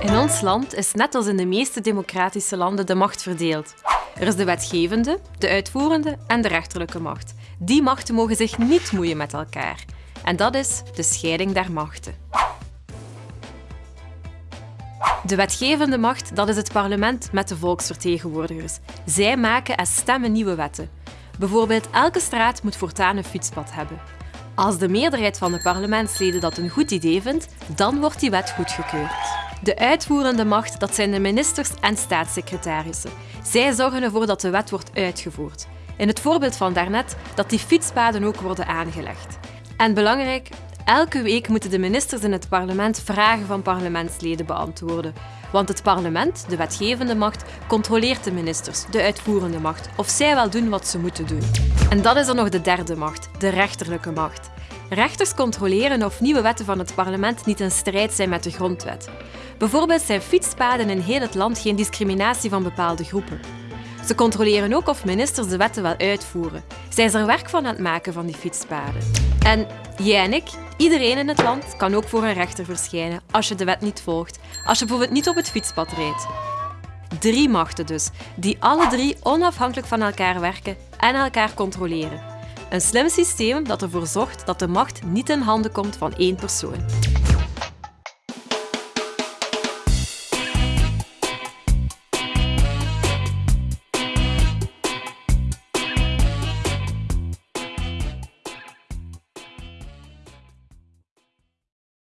In ons land is net als in de meeste democratische landen de macht verdeeld. Er is de wetgevende, de uitvoerende en de rechterlijke macht. Die machten mogen zich niet moeien met elkaar. En dat is de scheiding der machten. De wetgevende macht dat is het parlement met de volksvertegenwoordigers. Zij maken en stemmen nieuwe wetten. Bijvoorbeeld elke straat moet voortaan een fietspad hebben. Als de meerderheid van de parlementsleden dat een goed idee vindt, dan wordt die wet goedgekeurd. De uitvoerende macht dat zijn de ministers en staatssecretarissen. Zij zorgen ervoor dat de wet wordt uitgevoerd. In het voorbeeld van daarnet dat die fietspaden ook worden aangelegd. En belangrijk, elke week moeten de ministers in het parlement vragen van parlementsleden beantwoorden. Want het parlement, de wetgevende macht, controleert de ministers, de uitvoerende macht, of zij wel doen wat ze moeten doen. En dat is er nog de derde macht, de rechterlijke macht. Rechters controleren of nieuwe wetten van het parlement niet in strijd zijn met de grondwet. Bijvoorbeeld zijn fietspaden in heel het land geen discriminatie van bepaalde groepen. Ze controleren ook of ministers de wetten wel uitvoeren. Zijn ze er werk van aan het maken van die fietspaden? En jij en ik, iedereen in het land, kan ook voor een rechter verschijnen als je de wet niet volgt. Als je bijvoorbeeld niet op het fietspad rijdt. Drie machten dus, die alle drie onafhankelijk van elkaar werken en elkaar controleren. Een slim systeem dat ervoor zorgt dat de macht niet in handen komt van één persoon.